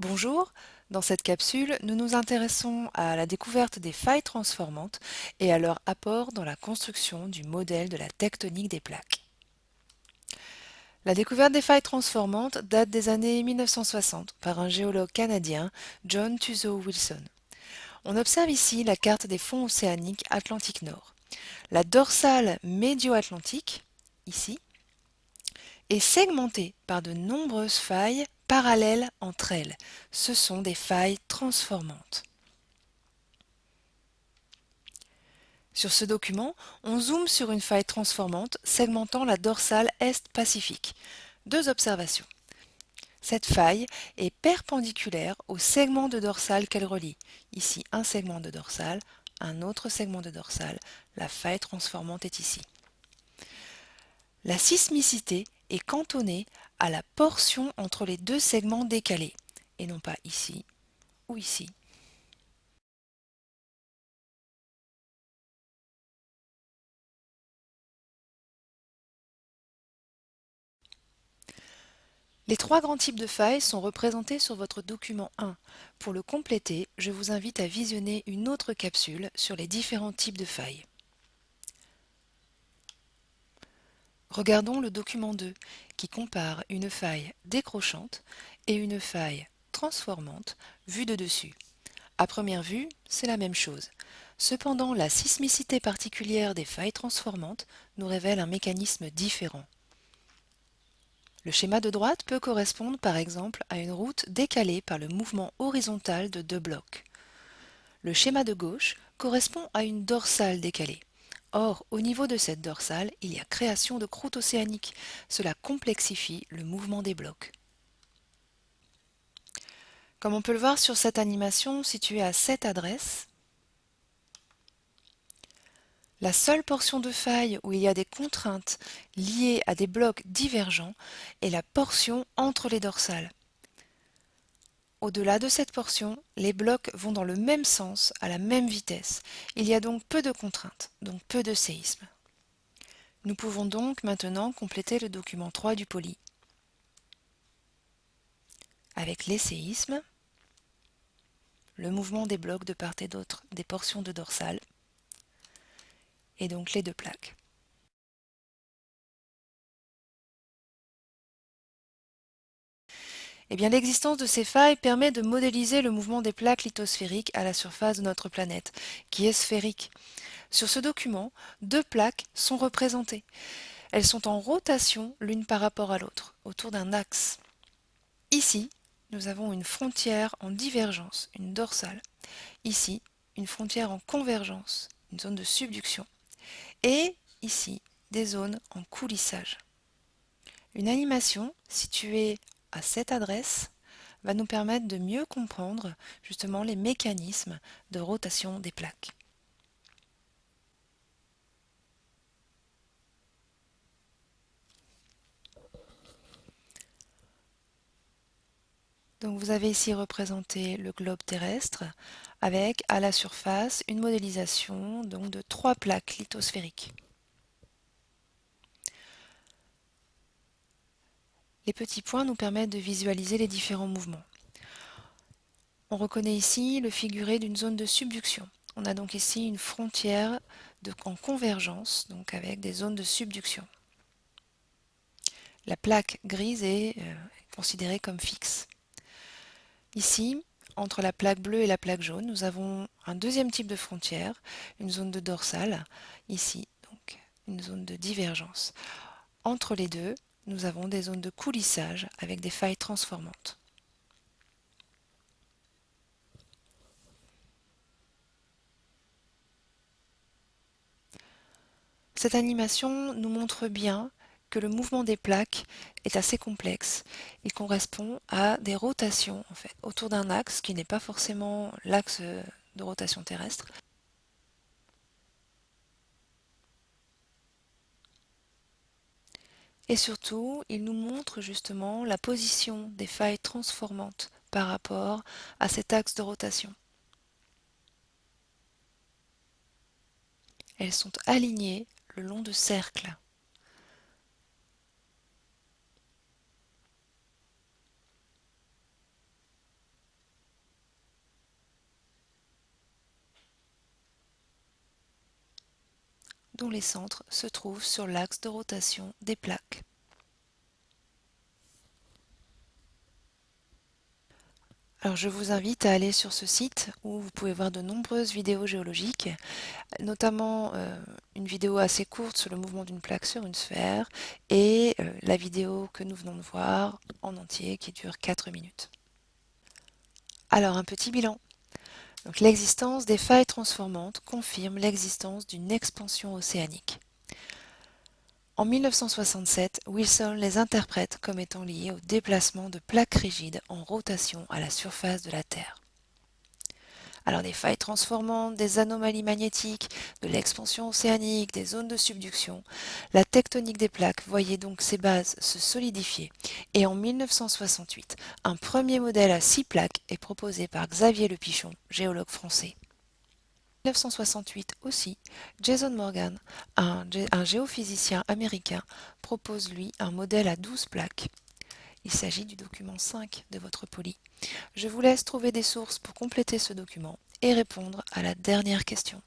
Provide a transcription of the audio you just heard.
Bonjour, dans cette capsule, nous nous intéressons à la découverte des failles transformantes et à leur apport dans la construction du modèle de la tectonique des plaques. La découverte des failles transformantes date des années 1960 par un géologue canadien, John Tuzo Wilson. On observe ici la carte des fonds océaniques Atlantique Nord. La dorsale médio-atlantique, ici, est segmentée par de nombreuses failles parallèles entre elles. Ce sont des failles transformantes. Sur ce document, on zoome sur une faille transformante segmentant la dorsale Est-Pacifique. Deux observations. Cette faille est perpendiculaire au segment de dorsale qu'elle relie. Ici, un segment de dorsale, un autre segment de dorsale. La faille transformante est ici. La sismicité est cantonnée à la portion entre les deux segments décalés, et non pas ici ou ici. Les trois grands types de failles sont représentés sur votre document 1. Pour le compléter, je vous invite à visionner une autre capsule sur les différents types de failles. Regardons le document 2 qui compare une faille décrochante et une faille transformante vue de dessus. À première vue, c'est la même chose. Cependant, la sismicité particulière des failles transformantes nous révèle un mécanisme différent. Le schéma de droite peut correspondre par exemple à une route décalée par le mouvement horizontal de deux blocs. Le schéma de gauche correspond à une dorsale décalée. Or, au niveau de cette dorsale, il y a création de croûte océanique. Cela complexifie le mouvement des blocs. Comme on peut le voir sur cette animation située à cette adresse, la seule portion de faille où il y a des contraintes liées à des blocs divergents est la portion entre les dorsales. Au-delà de cette portion, les blocs vont dans le même sens, à la même vitesse. Il y a donc peu de contraintes, donc peu de séismes. Nous pouvons donc maintenant compléter le document 3 du poly. Avec les séismes, le mouvement des blocs de part et d'autre des portions de dorsale, et donc les deux plaques. Eh bien, l'existence de ces failles permet de modéliser le mouvement des plaques lithosphériques à la surface de notre planète, qui est sphérique. Sur ce document, deux plaques sont représentées. Elles sont en rotation l'une par rapport à l'autre, autour d'un axe. Ici, nous avons une frontière en divergence, une dorsale. Ici, une frontière en convergence, une zone de subduction. Et ici, des zones en coulissage. Une animation située à cette adresse va nous permettre de mieux comprendre justement les mécanismes de rotation des plaques. Donc vous avez ici représenté le globe terrestre avec à la surface une modélisation donc, de trois plaques lithosphériques. Les petits points nous permettent de visualiser les différents mouvements. On reconnaît ici le figuré d'une zone de subduction. On a donc ici une frontière en convergence, donc avec des zones de subduction. La plaque grise est euh, considérée comme fixe. Ici, entre la plaque bleue et la plaque jaune, nous avons un deuxième type de frontière, une zone de dorsale, ici, donc une zone de divergence. Entre les deux, nous avons des zones de coulissage avec des failles transformantes. Cette animation nous montre bien que le mouvement des plaques est assez complexe. Il correspond à des rotations autour d'un axe qui n'est pas forcément l'axe de rotation terrestre, Et surtout, il nous montre justement la position des failles transformantes par rapport à cet axe de rotation. Elles sont alignées le long de cercles. Dont les centres se trouvent sur l'axe de rotation des plaques. Alors je vous invite à aller sur ce site où vous pouvez voir de nombreuses vidéos géologiques, notamment euh, une vidéo assez courte sur le mouvement d'une plaque sur une sphère et euh, la vidéo que nous venons de voir en entier qui dure 4 minutes. Alors un petit bilan. L'existence des failles transformantes confirme l'existence d'une expansion océanique. En 1967, Wilson les interprète comme étant liés au déplacement de plaques rigides en rotation à la surface de la Terre. Alors des failles transformantes, des anomalies magnétiques, de l'expansion océanique, des zones de subduction, la tectonique des plaques voyait donc ses bases se solidifier et en 1968, un premier modèle à six plaques est proposé par Xavier Le Pichon, géologue français. 1968 aussi, Jason Morgan, un, géophysicien américain, propose lui un modèle à 12 plaques. Il s'agit du document 5 de votre poli. Je vous laisse trouver des sources pour compléter ce document et répondre à la dernière question.